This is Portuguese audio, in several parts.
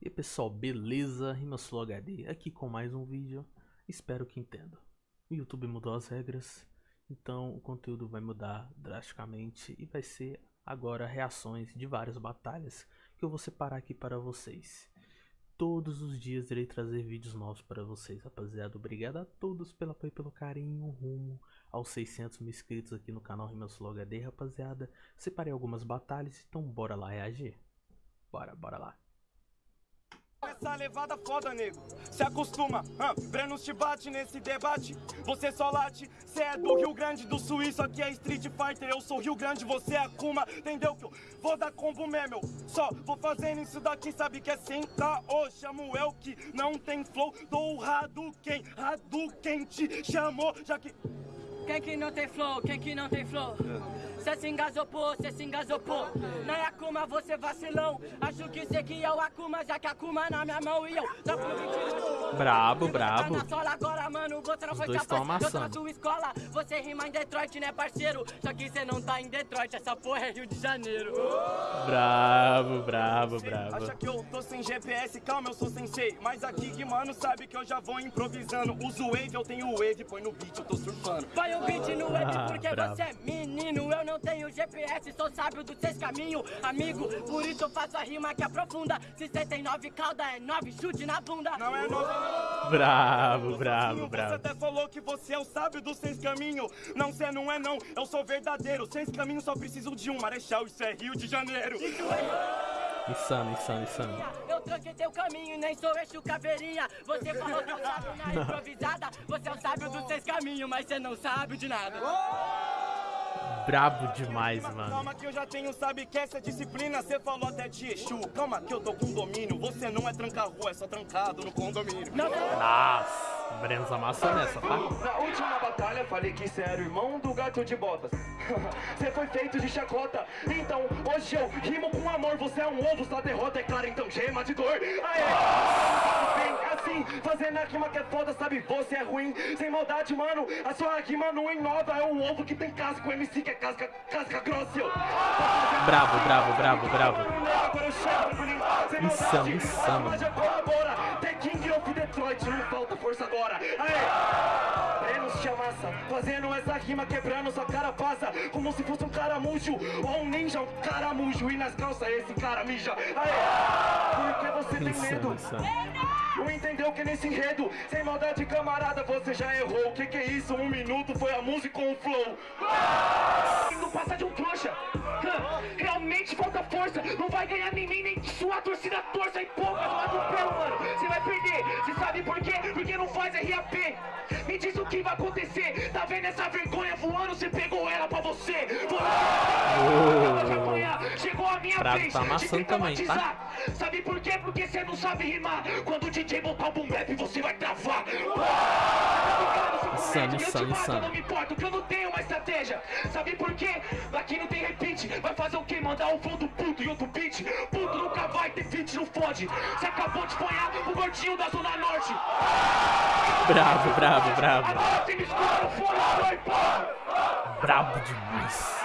E pessoal, beleza? Rimasflow HD aqui com mais um vídeo, espero que entendam. O YouTube mudou as regras, então o conteúdo vai mudar drasticamente e vai ser agora reações de várias batalhas que eu vou separar aqui para vocês. Todos os dias irei trazer vídeos novos para vocês, rapaziada. Obrigado a todos pelo apoio e pelo carinho rumo aos 600 mil inscritos aqui no canal Rimasflow HD, rapaziada. Separei algumas batalhas, então bora lá reagir. Bora, bora lá. Essa levada foda, nego. Se acostuma, ah, Brenos te bate nesse debate. Você só late, cê é do Rio Grande do Sul. Isso aqui é Street Fighter. Eu sou Rio Grande, você é Akuma. Entendeu que eu vou dar combo mesmo? Só vou fazendo isso daqui, sabe que é sem caô. Chamo eu que não tem flow. Dou Hadouken, Hadouken te chamou, já que. Quem que não tem flow? Quem que não tem flow? Cê se engasou, pô, cê se engasou, pô Na é Akuma você vacilão Acho que cê que é o Akuma Já que Akuma na minha mão e eu Dropo 20 Brabo, brabo Tá na sola agora, mano, você não Os foi dois capaz Eu tô na escola Você rima em Detroit, né, parceiro? Só que cê não tá em Detroit Essa porra é Rio de Janeiro Bravo, bravo, Acha bravo. que eu tô sem GPS, calma, eu sou sensei. Mas aqui que mano sabe que eu já vou improvisando. Uso wave, eu tenho wave, põe no beat, eu tô surfando. Põe o beat no web Ah, porque bravo. você é menino Eu não tenho GPS, sou sábio dos seis caminhos Amigo, por isso eu faço a rima que aprofunda tem nove cauda, é nove chute na bunda Não é novo, Bravo, Você bravo, bravo. até falou que você é o sábio dos seis caminhos. Não, cê não é não, eu sou verdadeiro. Seis caminhos só preciso de um marechal, isso é Rio de Janeiro. Insano, insano, insano. Eu tranquei teu caminho e nem sou eixo caveirinha. Você falou que eu sábio na improvisada. Você é o sábio dos seis caminhos, mas você não sabe de nada Brabo demais, mano. Calma que eu já tenho, sabe que essa é disciplina. Cê falou até de Exu. Calma que eu tô com domínio. Você não é tranca-rua, é só trancado no condomínio. Nossa, Brenos amassou nessa, tá? Na última batalha falei que cê era o irmão do gato de botas. Cê foi feito de chacota. Então hoje eu rimo com amor. Você é um ovo, sua derrota é clara, então gema de dor. Aê! Assim, fazendo a rima que é foda, sabe? Você é ruim, sem maldade, mano. A sua rima não inova, é um ovo que tem casca. O MC que é casca, casca grossa. eu. Bravo, bravo, bravo, bravo. Agora eu chego, tranquilinho, sem Insano, maldade. insano. The King of Detroit, não falta força agora. Aê! Brenos te amassa, fazendo essa rima quebrando sua cara passa Como se fosse um caramujo ou um ninja, um caramujo E nas calças esse cara mija Aê! Porque você tem Insano, medo insano. Não entendeu que nesse enredo, sem maldade camarada, você já errou. O que que é isso? Um minuto foi a música com o flow. Não passa de um trouxa. Realmente falta força. Não vai ganhar nem mim, nem sua torcida torça. E poucas no atropelo, mano. Você vai perder. Você sabe por quê? Porque não faz RAP. Me diz o que vai acontecer. Tá vendo essa vergonha voando? Você pegou ela pra você. Você apanhar. Vez tá amassando também, tá? Sabe por quê? Porque você não sabe rimar. Quando o DJ botar o boom bap, você vai travar. Insano, insano, insano. não me importo, que eu não tenho uma estratégia. Sabe por quê? Aqui não tem repeat. Vai fazer o quê? Mandar um flow do puto e outro beat. Puto nunca vai ter feat, não fode. Você acabou de apanhar o gordinho da Zona Norte. Bravo, bravo, bravo. Agora você me escuta fone, foi, porra. Brabo demais.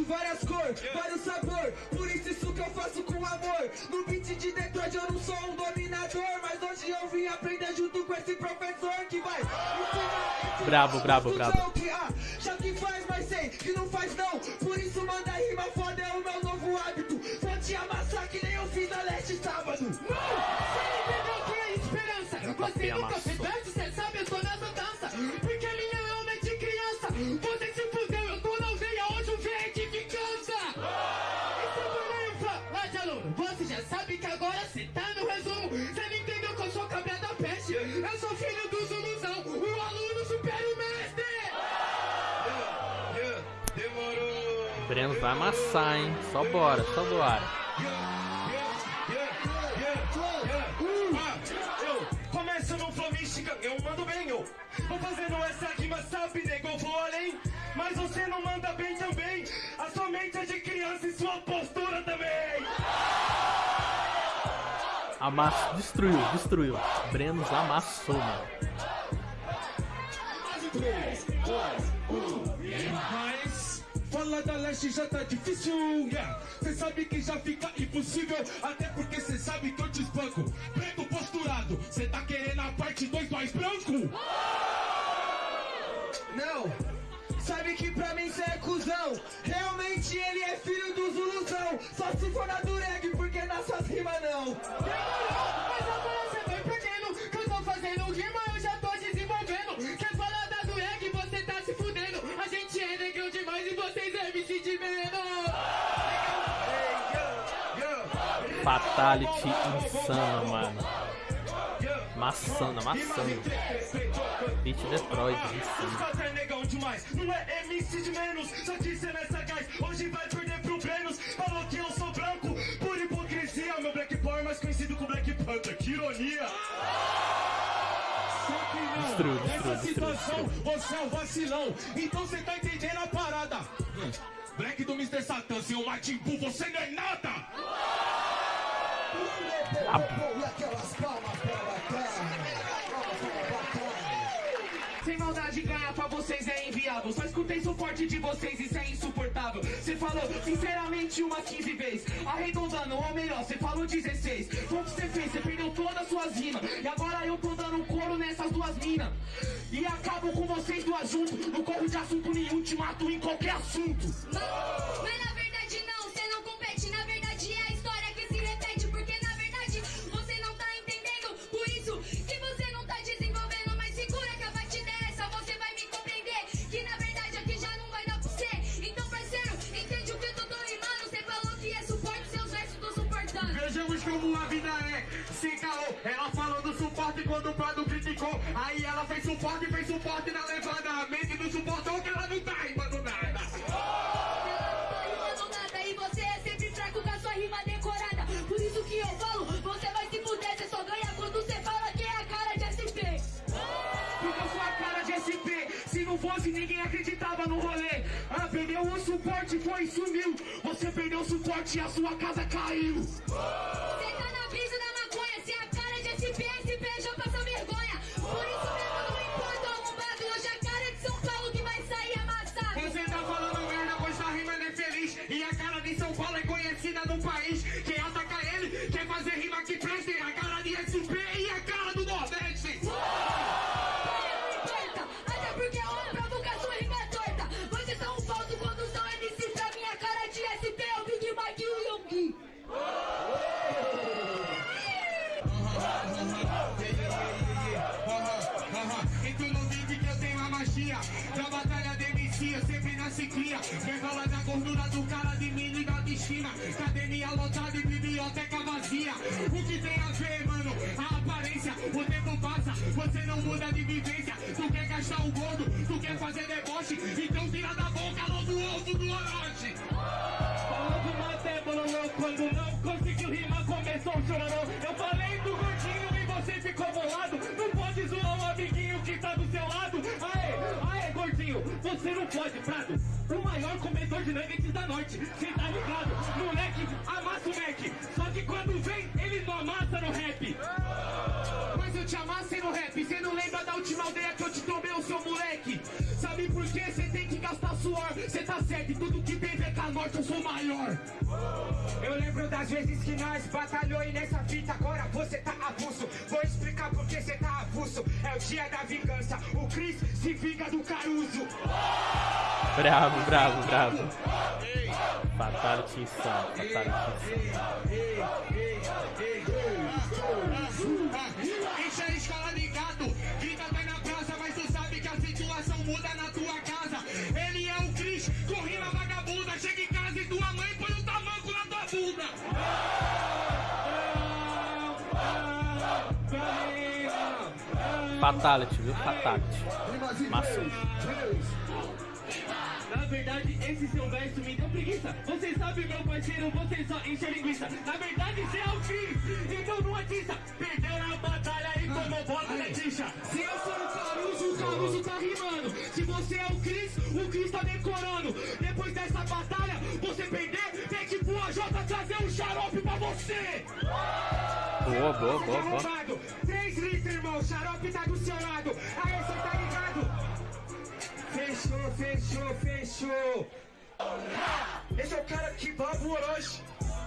De várias cores, vários sabor. Por isso isso que eu faço com amor. No beat de Detroit eu não sou um dominador Mas hoje eu vim aprender junto com esse professor Que vai ensinar esse brabo. que, ah, Já que faz, mas sei que não faz não. Por isso manda rima foda é o meu novo hábito. Vou te amassar que nem eu fiz na leste sábado. Você entendeu que é esperança Você nunca fez vai amassar, hein? Só bora, só bora. Eu começo no flow mística, eu mando bem, eu Vou fazendo essa rima, sabe, nego, eu vou além Mas você não manda bem também A sua mente é de criança e sua postura também Amassou, destruiu, destruiu. Brenos amassou, mano. Falando balada leste já tá difícil, yeah. Cê sabe que já fica impossível, até porque cê sabe que eu te espanco. Preto posturado, cê tá querendo a parte 2 mais branco? Não, sabe que pra mim cê é cuzão. Realmente ele é filho do Zuluzão. Só se for na dureg, porque nas suas rimas não. Demorou, mas agora cê vai perdendo. Que eu tô fazendo rima, eu já tô desenvolvendo. Quer falar da dureg, você tá se fudendo. A gente é negão demais e vocês Fatality insana, mano. Maçana, maçana. Beat Detroit, é negão demais, não é MC de menos. Só que cê não é sagaz, hoje vai perder pro Brenos. Falou que eu sou branco, por hipocrisia. Meu Black Power é mais conhecido como Black Panther, que ironia. Destruiu, destruiu, nessa destruiu, situação você é um vacilão. Então você tá entendendo a parada. Black do Mr. Satan, seu Martin Bull, você não é nada. Sem maldade pra vocês é inviável Só escutei suporte de vocês, isso é insuportável. Cê falou sinceramente umas 15 vezes. Arredondando, ou melhor, cê falou 16 Foi o que cê fez, cê perdeu todas as suas rimas. E agora eu tô dando couro nessas duas minas. E acabo com vocês duas juntos Não corro de assunto nenhum, te mato em qualquer assunto. Mas como a vida é, sem caô. Ela falou do suporte quando o Prado criticou. Aí ela fez suporte, fez suporte na levada. A mente não suportou que ela não tá rimando nada. Ela não tá rimando nada e você é sempre fraco com a sua rima decorada. Por isso que eu falo, você vai se fuder. Você só ganha quando você fala que é a cara de SP. Porque eu sou a cara de SP Se não fosse ninguém acreditava no rolê. Ah, perdeu o suporte, foi e sumiu. Você perdeu o suporte e a sua casa caiu gordura do cara de mim e da destino Academia lotada e biblioteca vazia? O que tem a ver, mano? A aparência. O tempo passa, você não muda de vivência. Tu quer gastar o gordo, tu quer fazer deboche. Então tira da boca logo o ovo do Orochi. Falou do maté, bololô Quando não conseguiu rimar começou o chororô Eu falei do gordinho e você ficou bolado. Não pode zoar o amiguinho que tá do seu lado. Aê, aê gordinho, você não pode, Prado O maior comedor de nuggets da noite. Cê tá ligado, moleque amassa o Mac. Só que quando vem, ele não amassa no rap. Mas eu te amassei no rap. Cê não lembra da última aldeia que eu te tomei, o seu moleque. Sabe por que cê tem que gastar suor. Cê tá certo, tudo que tem VK Norte eu sou maior. Eu lembro das vezes que nós batalhou e nessa fita É o dia da vingança, o Chris se vinga do Caruso Bravo, bravo, bravo. Fatality insano, fatality insano. Fatality, viu? Fatality. Massa. Na verdade, esse seu verso me deu preguiça. Você sabe, meu parceiro, você só enche linguiça. Na verdade, você é o Cris, então não atiça. Perdeu na batalha e tomou bola na tixa. Se eu sou o Caruso, o Caruso tá rimando. Se você é o Cris, o Cris tá decorando. Depois dessa batalha, você perder, vem tipo a J trazer um xarope pra você. Boa, boa, boa, boa. Litros, irmão, xarope tá do seu lado. Aí você tá ligado? Fechou, fechou, fechou. Esse é o cara que baba o Orochi.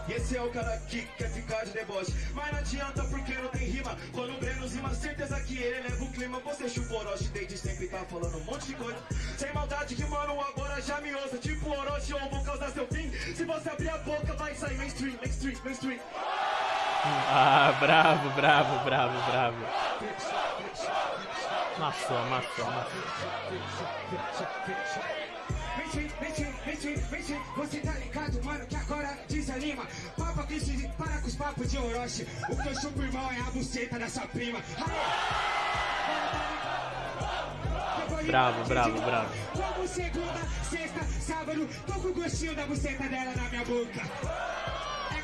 E esse é o cara que quer ficar de deboche. Mas não adianta porque não tem rima. Quando o Breno rima, certeza que ele leva o clima. Você chupa Orochi desde sempre tá falando um monte de coisa. Sem maldade que, mano, agora já me ouça. Tipo Orochi, eu vou causar seu fim. Se você abrir a boca, vai sair mainstream, mainstream, mainstream. Ah, bravo, bravo, bravo, bravo. Vem, vem, vem, você tá ligado, mano, que agora desanima. Papa que se para com os papos de Orochi. O que eu chupo, irmão, é a buceta da sua prima. Bravo, bravo, bravo. Como segunda, sexta, sábado, tô com o gostinho da buceta dela na minha boca.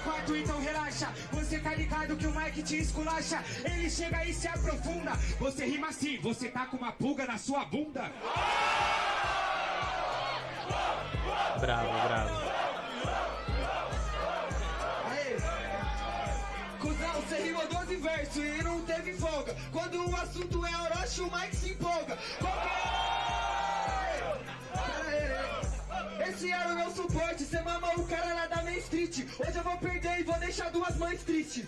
É quarto, então relaxa. Você tá ligado que o Mike te esculacha. Ele chega e se aprofunda. Você rima assim, você tá com uma pulga na sua bunda. Bravo, bravo. Você rimou 12 versos e não teve folga. Quando o assunto é Orochi, o Mike se empolga. Qual Esse era o meu suporte, cê mamou o cara lá da Main Street. Hoje eu vou perder e vou deixar duas mães tristes.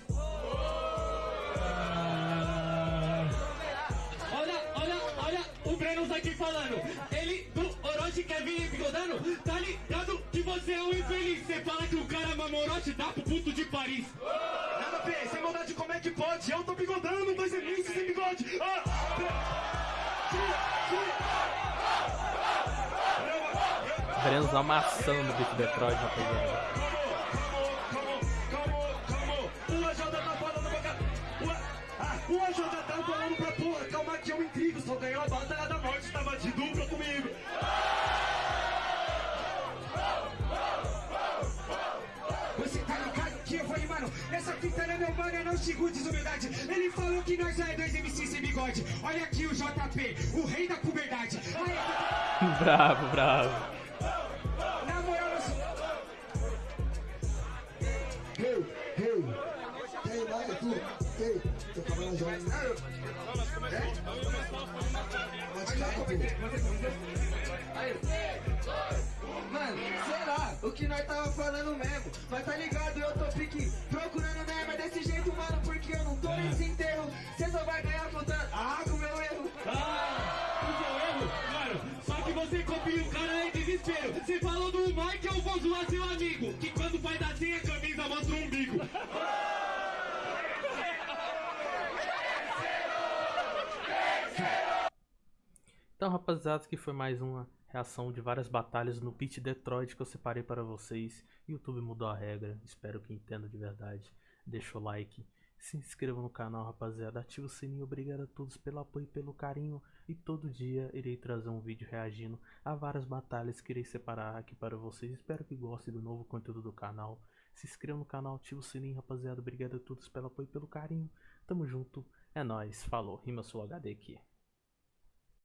Olha, olha, olha o Breno tá aqui falando. Ele do Orochi quer vir bigodando. Tá ligado que você é um infeliz. Você fala que o cara mama Orochi, dá pro puto de Paris. Nada ver, sem maldade, como é que pode? Eu tô bigodando, Brenos amassando o Beat Detroit, rapaziada. O AJ tá falando pra porra. Calma que eu intrigo. Só ganhou a batalha da morte. Tava de dupla comigo. Você tá ligado que eu vou mano. Nessa fita não é meu mano, é não sigo desumildade. Ele falou que nós é dois MCs sem bigode. Olha aqui o JP, o rei da puberdade. Aí, Bravo, bravo. Cair, Mano, sei lá, o que nós tava falando mesmo. Mas tá ligado, eu tô pique procurando mesmo. É desse jeito, mano, porque Então, rapaziada, que foi mais uma reação de várias batalhas no Pit Detroit que eu separei para vocês. YouTube mudou a regra, espero que entenda de verdade. Deixa o like, se inscreva no canal, rapaziada. Ativa o sininho, obrigado a todos pelo apoio e pelo carinho. E todo dia irei trazer um vídeo reagindo a várias batalhas que irei separar aqui para vocês. Espero que gostem do novo conteúdo do canal. Se inscreva no canal, ativa o sininho, rapaziada. Obrigado a todos pelo apoio e pelo carinho. Tamo junto, é nóis, falou. Rima Sul HD aqui.